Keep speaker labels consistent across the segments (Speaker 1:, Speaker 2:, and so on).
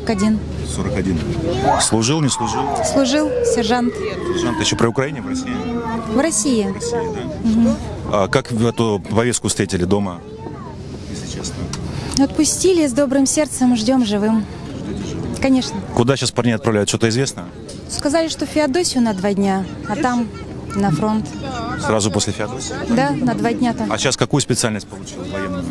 Speaker 1: Сколько лет?
Speaker 2: Мужу 41.
Speaker 1: 41. Служил, не служил?
Speaker 2: Служил сержант
Speaker 1: Сержант еще при Украине, в России?
Speaker 2: в России.
Speaker 1: В России, да? А как эту повестку встретили дома, если честно?
Speaker 2: Отпустили с добрым сердцем, ждем живым. Конечно.
Speaker 1: Куда сейчас парней отправляют, что-то известно?
Speaker 2: Сказали, что Феодосию на два дня, а там на фронт.
Speaker 1: Сразу после Феодосии?
Speaker 2: Да, на два дня там.
Speaker 1: А сейчас какую специальность получил военную?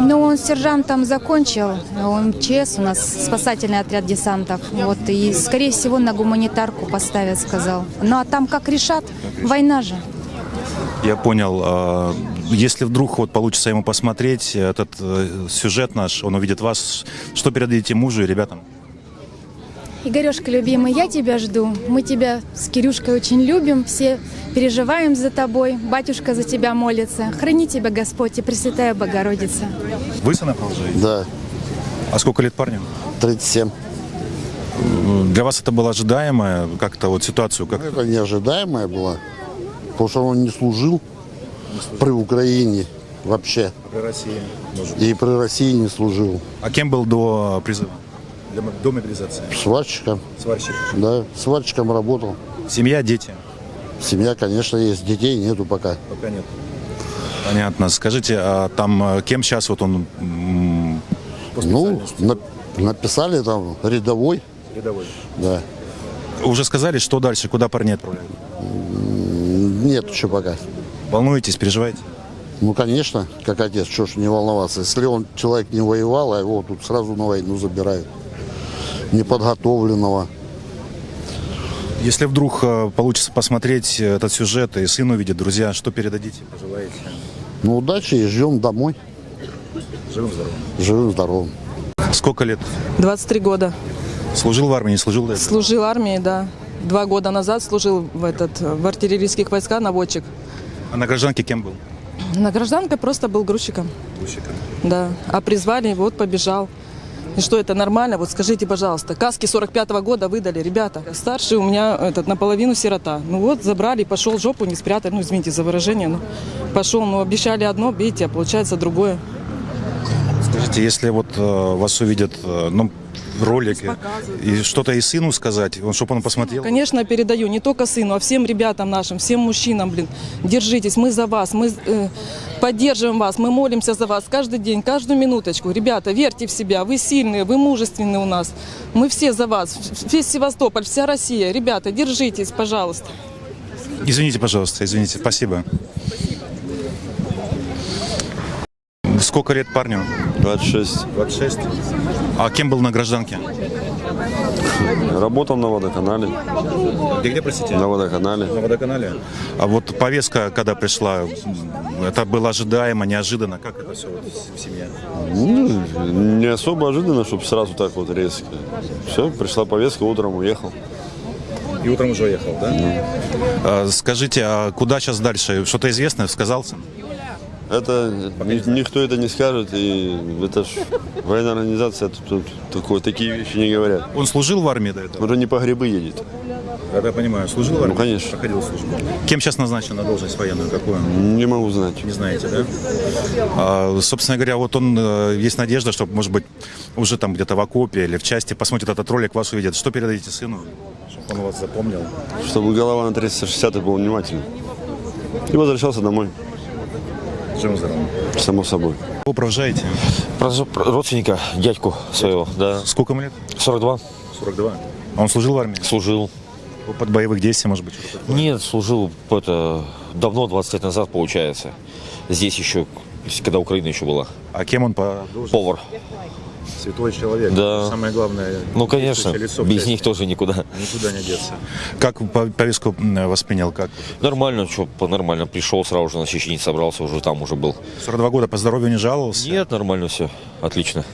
Speaker 2: Ну, он сержантом закончил, он ЧС у нас, спасательный отряд десантов. Вот, и, скорее всего, на гуманитарку поставят, сказал. Ну, а там как решат? Война же.
Speaker 1: Я понял. А, Если вдруг вот получится ему посмотреть этот э, сюжет наш, он увидит вас, что передадите мужу и ребятам?
Speaker 2: Игорешка, любимый, я тебя жду. Мы тебя с Кирюшкой очень любим, все переживаем за тобой. Батюшка за тебя молится. Храни тебя Господь и Пресвятая Богородица.
Speaker 1: Вы сына продолжаете?
Speaker 3: Да,
Speaker 1: А сколько лет парню?
Speaker 3: 37.
Speaker 1: Для вас это было ожидаемо? Как-то вот ситуацию? Как...
Speaker 3: Это неожидаемая была, потому что он не служил при Украине вообще.
Speaker 1: При России, может
Speaker 3: И при России не служил.
Speaker 1: А кем был до призыва? Для До мобилизации?
Speaker 3: Сварщиком,
Speaker 1: Сварщик.
Speaker 3: да, сварщиком работал.
Speaker 1: Семья, дети?
Speaker 3: Семья, конечно, есть, детей нету пока.
Speaker 1: Пока нет. Понятно. Скажите, а там э, кем сейчас вот он
Speaker 3: Ну, на- написали там рядовой,
Speaker 1: рядовой?
Speaker 3: да.
Speaker 1: Уже сказали, что дальше, куда парней отправляют?
Speaker 3: Нет еще пока.
Speaker 1: Волнуетесь, переживаете?
Speaker 3: Ну, конечно, как отец, что ж не волноваться. Если он человек не воевал, а его тут сразу на войну забирают. Неподготовленного.
Speaker 1: Если вдруг э, получится посмотреть этот сюжет и сын увидит, друзья, что передадите, пожелаете?
Speaker 3: Ну, удачи и ждем домой.
Speaker 1: Живым здоровым.
Speaker 3: Живым, здоровым.
Speaker 1: Сколько лет?
Speaker 4: 23 года.
Speaker 1: Служил в армии, не служил до этого?
Speaker 4: Служил в армии, да. Два года назад служил в, этот, в артиллерийских войсках наводчик.
Speaker 1: А на гражданке кем был?
Speaker 4: На гражданке просто был грузчиком,
Speaker 1: Грузчиком. да.
Speaker 4: А призвали, вот побежал. И что это нормально? Вот скажите, пожалуйста, каски 45-го года выдали, ребята. Старший у меня этот наполовину сирота. Ну вот забрали, пошел жопу не спрятать, ну извините за выражение, ну пошел, ну обещали одно, видите, а получается другое.
Speaker 1: Скажите, если вот э, вас увидят, э, ну, в ролике, и что-то и сыну сказать, чтобы он посмотрел?
Speaker 4: Конечно, передаю не только сыну, а всем ребятам нашим, всем мужчинам, блин. Держитесь, мы за вас, мы э, поддерживаем вас, мы молимся за вас каждый день, каждую минуточку. Ребята, верьте в себя, вы сильные, вы мужественные у нас. Мы все за вас, весь Севастополь, вся Россия. Ребята, держитесь, пожалуйста.
Speaker 1: Извините, пожалуйста, извините, спасибо. Сколько лет парню?
Speaker 5: 26.
Speaker 1: 26. А кем был на гражданке?
Speaker 5: Работал на водоканале.
Speaker 1: Где, где, простите?
Speaker 5: На водоканале.
Speaker 1: На водоканале. А вот повестка, когда пришла, это было ожидаемо, неожиданно. Как это все вот в семье?
Speaker 5: Ну, не особо ожиданно, чтобы сразу так вот резко. Все, пришла повестка, утром уехал.
Speaker 1: И утром уже уехал, да? А, скажите, а куда сейчас дальше? Что-то известно? Сказал
Speaker 5: Это ни- никто это не скажет, и это ж военная организация, тут, тут такое, такие вещи не говорят.
Speaker 1: Он служил в армии до этого?
Speaker 5: Уже не по грибы едет.
Speaker 1: Да, я понимаю. Служил в армии?
Speaker 5: Ну, конечно.
Speaker 1: Проходил службу. Кем сейчас назначен на должность военную? Какую?
Speaker 5: Не могу знать.
Speaker 1: Не знаете, да? А, собственно говоря, вот он, э, есть надежда, что, может быть, уже там где-то в окопе или в части посмотрит этот ролик, вас увидит. Что передадите сыну, чтобы он вас запомнил?
Speaker 5: Чтобы голова на 360 был внимательным. И возвращался домой,
Speaker 1: Живым здоровым.
Speaker 5: само собой.
Speaker 1: Вы провожаете?
Speaker 6: Про- про родственника, дядьку своего, да.
Speaker 1: Сколько ему лет?
Speaker 6: 42.
Speaker 1: 42. А он служил в армии?
Speaker 6: Служил.
Speaker 1: Под боевых действий, может быть?
Speaker 6: Нет, служил это давно, 20 лет назад, получается. Здесь еще, когда Украина еще была.
Speaker 1: А кем он по?
Speaker 6: Повар.
Speaker 1: Святой человек.
Speaker 6: Да.
Speaker 1: Самое главное.
Speaker 6: Ну, конечно,
Speaker 1: лицо
Speaker 6: без них тоже никуда.
Speaker 1: Никуда не деться. Как по- повестку воспринял? Как?
Speaker 6: Нормально, что, нормально. Пришел сразу же на Чечни, собрался, уже там уже был.
Speaker 1: 42 года по здоровью не жаловался?
Speaker 6: Нет, нормально все, отлично.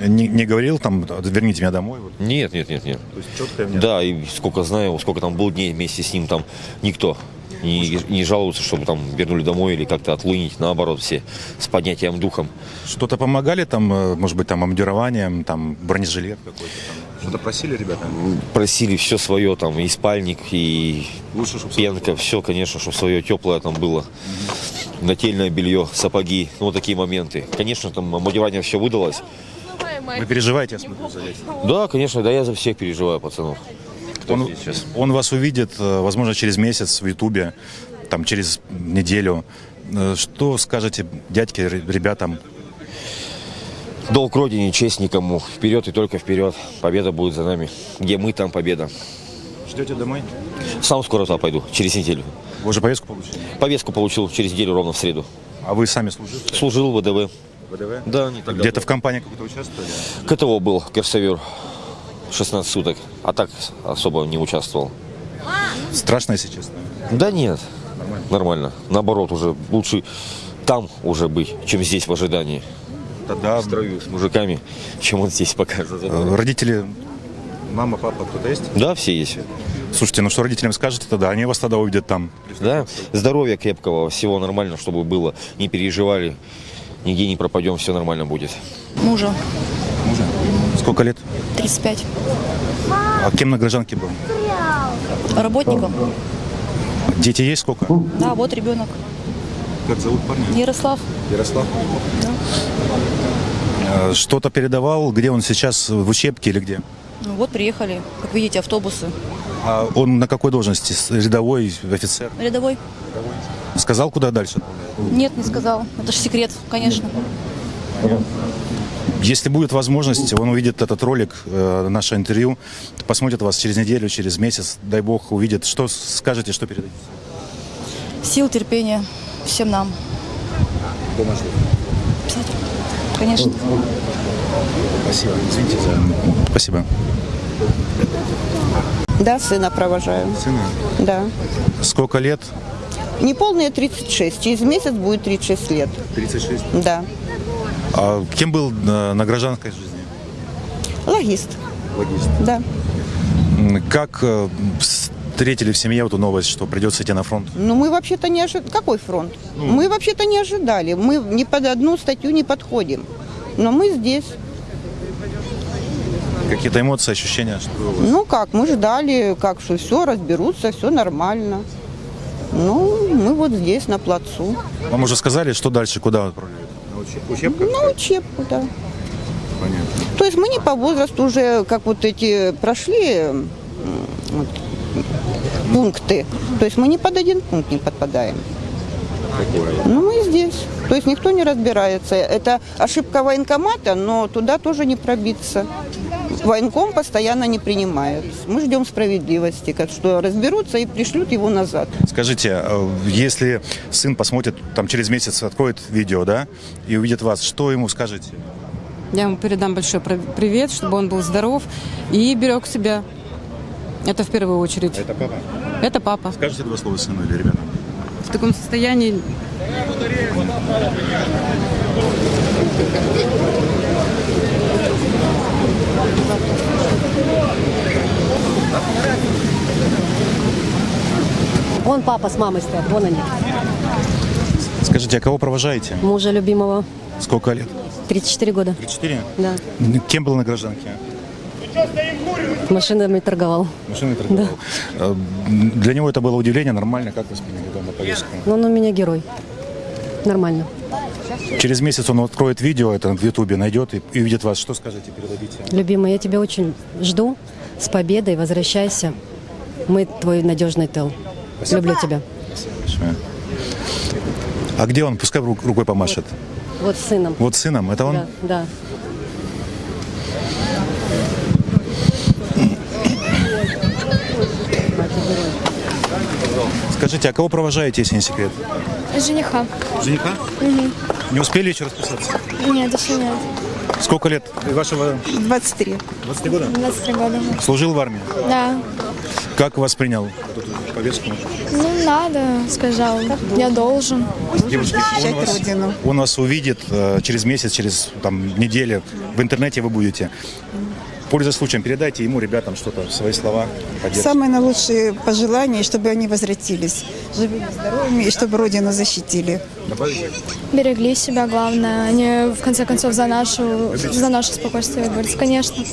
Speaker 1: Не, не говорил там, верните меня домой? Вот.
Speaker 6: Нет, нет, нет, нет.
Speaker 1: То есть четко мне.
Speaker 6: Да, и сколько знаю, сколько там был дней вместе с ним, там никто не, не жалуется, чтобы там вернули домой или как-то отлынить, наоборот, все с поднятием духом.
Speaker 1: Что-то помогали там, э, может быть, там амбудированием, там бронежилет какой-то? Что-то просили ребята?
Speaker 6: Просили все свое, там, и спальник, и
Speaker 1: Лучше, чтобы
Speaker 6: пенка, все, конечно, чтобы свое теплое там было. нательное белье, сапоги, ну, вот такие моменты. Конечно, там мотивание все выдалось.
Speaker 1: Вы переживаете, я смотрю, за этим?
Speaker 6: Да, конечно, да, я за всех переживаю, пацанов. Кто
Speaker 1: Он,
Speaker 6: здесь сейчас?
Speaker 1: он вас увидит, э, возможно, через месяц в Ютубе, там, через неделю. Э, Что скажете дядьке, ре- ребятам?
Speaker 6: Долг родине, честь никому. Вперед и только вперед. Победа будет за нами. Где мы, там победа.
Speaker 1: Ждете домой?
Speaker 6: Сам скоро туда пойду, через неделю.
Speaker 1: Вы уже повестку получили?
Speaker 6: Повестку получил через неделю ровно в среду.
Speaker 1: А вы сами служите?
Speaker 6: Служил в ВДВ.
Speaker 1: ВДВ?
Speaker 6: Да,
Speaker 1: Где-то в компании какой-то участвовали?
Speaker 6: КТО был, Керсовер. 16 суток. А так особо не участвовал.
Speaker 1: Страшно, если честно.
Speaker 6: Да нет, нормально. Наоборот, уже лучше там уже быть, чем здесь в ожидании.
Speaker 1: Тогда
Speaker 6: В строю с мужиками, чем он здесь пока.
Speaker 1: э, родители, мама, папа, кто-то есть?
Speaker 6: Да, все есть.
Speaker 1: Слушайте, ну что родителям скажете тогда? Они вас тогда увидят там.
Speaker 6: Да, здоровья крепкого, всего нормально, чтобы было. Не переживали, нигде не пропадем, все нормально будет.
Speaker 7: Мужа?
Speaker 1: Сколько лет?
Speaker 7: 35.
Speaker 1: А кем на гражданке был?
Speaker 7: Работником?
Speaker 1: Дети есть сколько?
Speaker 7: Да, вот ребенок.
Speaker 1: Как зовут парня?
Speaker 7: Ярослав.
Speaker 1: Ярослав. Э, Что-то передавал, где он сейчас, в учебке или где?
Speaker 7: Ну, вот приехали, как видите, автобусы.
Speaker 1: А он на какой должности? Рядовой, офицер?
Speaker 7: Рядовой?
Speaker 1: Сказал, куда дальше?
Speaker 7: Нет, не сказал. Это же секрет, конечно.
Speaker 1: Если будет возможность, он увидит этот ролик, э, наше интервью, посмотрит вас через неделю, через месяц, дай бог, увидит. Что скажете, что передадите?
Speaker 7: Сил, терпения всем нам. Обязательно. Конечно.
Speaker 1: Спасибо. Извините за... Спасибо.
Speaker 8: Да, сына провожаю.
Speaker 1: Сына?
Speaker 8: Да.
Speaker 1: Сколько лет?
Speaker 8: Неполные 36. Через месяц будет 36 лет.
Speaker 1: 36.
Speaker 8: Да.
Speaker 1: А кем был на, на гражданской жизни?
Speaker 8: Логист.
Speaker 1: Логист.
Speaker 8: Да.
Speaker 1: Как э, встретили в семье эту новость, что придется идти на фронт?
Speaker 8: Но мы вообще-то не ожидали. Какой фронт? Мы вообще-то не ожидали. Мы ни под одну статью не подходим. Но мы здесь.
Speaker 1: Какие-то эмоции, ощущения? Что?
Speaker 8: Ну как, мы ждали, как что все разберутся, все нормально. Ну, мы вот здесь, на плацу.
Speaker 1: Вам уже сказали, что дальше, куда отправляют? Учебка?
Speaker 8: На учебку, да.
Speaker 1: Понятно.
Speaker 8: То есть мы не по возрасту уже, как вот эти прошли вот, пункты. То есть мы не под один пункт не подпадаем. Ну, мы здесь. То есть никто не разбирается. Это ошибка военкомата, но туда тоже не пробиться. Военком постоянно не принимает. Мы ждем справедливости, как что разберутся и пришлют его назад.
Speaker 1: Скажите, э, если сын посмотрит, там через месяц откроет видео, да, и увидит вас, что ему скажете?
Speaker 9: Я ему передам большой привет, чтобы он был здоров и берег себя. Это в первую очередь.
Speaker 1: Это папа.
Speaker 9: Это папа.
Speaker 1: Скажите два слова сыну или ребятам?
Speaker 9: В таком состоянии
Speaker 10: Вон папа с мамой стоят, вон они.
Speaker 1: Скажите, а кого провожаете?
Speaker 10: Мужа любимого,
Speaker 1: Сколько лет?
Speaker 10: 34 года.
Speaker 1: 34?
Speaker 10: Да.
Speaker 1: Кем был на гражданке?
Speaker 10: Машинами торговал.
Speaker 1: Машиной торговал. Э, Для него это было удивление, нормально, как восприняли дома повестку?
Speaker 10: Но он у меня герой. Нормально.
Speaker 1: Через месяц он откроет видео, это в Ютубе найдет и, и увидит вас. Что скажете, передадите?
Speaker 10: Любимый, я тебя очень жду. С победой, возвращайся. Мы твой надежный тыл. Люблю тебя.
Speaker 1: Большое. А где он? Пускай ру- рукой помашет.
Speaker 10: Вот с сыном.
Speaker 1: Вот с сыном, это он?
Speaker 10: Да, да.
Speaker 1: Скажите, а кого провожаете, если не секрет?
Speaker 2: Жениха.
Speaker 1: Жениха? Не успели еще расписаться?
Speaker 2: Нет, еще нет.
Speaker 1: Сколько лет вашего
Speaker 8: 23.
Speaker 1: 20 года?
Speaker 2: 23 года.
Speaker 1: Служил в армии.
Speaker 2: Да.
Speaker 1: Как воспринял эту повестку?
Speaker 2: Ну, надо, сказал. Я должен.
Speaker 1: Девушки, он вас, он вас увидит э, через месяц, через там, неделю. В интернете вы будете. Пользуясь случаем, передайте ему, ребятам, что-то, свои слова. поддержки.
Speaker 11: Самые наилучшие пожелания, чтобы они возвратились живыми, здоровыми и чтобы Родину защитили.
Speaker 1: Добавите?
Speaker 2: Берегли себя, главное. Они, в конце концов, за, нашу, за наше спокойствие борются. Конечно.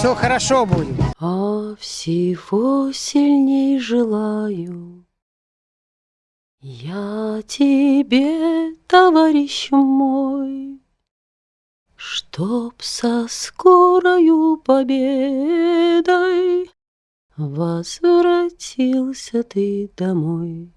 Speaker 12: Все хорошо будет.
Speaker 10: А всего сильней желаю я тебе, товарищ мой, Чтоб со скорою победой Возвратился ты домой.